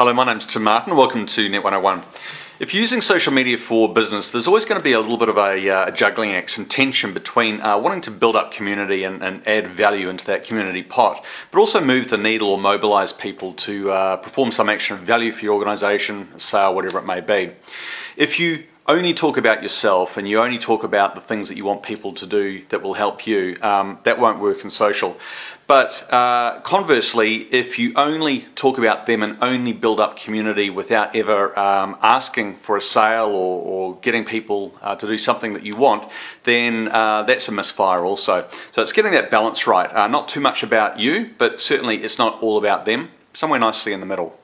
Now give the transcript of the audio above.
Hello, my name's Tim Martin. Welcome to Net 101. If you're using social media for business, there's always going to be a little bit of a, uh, a juggling act, some tension between uh, wanting to build up community and, and, add value into that community pot, but also move the needle or mobilize people to uh, perform some action of value for your organization, sale, whatever it may be. If you only talk about yourself and you only talk about the things that you want people to do that will help you, um, that won't work in social. But uh, conversely, if you only talk about them and only build up community without ever um, asking for a sale or, or getting people uh, to do something that you want, then uh, that's a misfire also. So it's getting that balance right. Uh, not too much about you, but certainly it's not all about them. Somewhere nicely in the middle.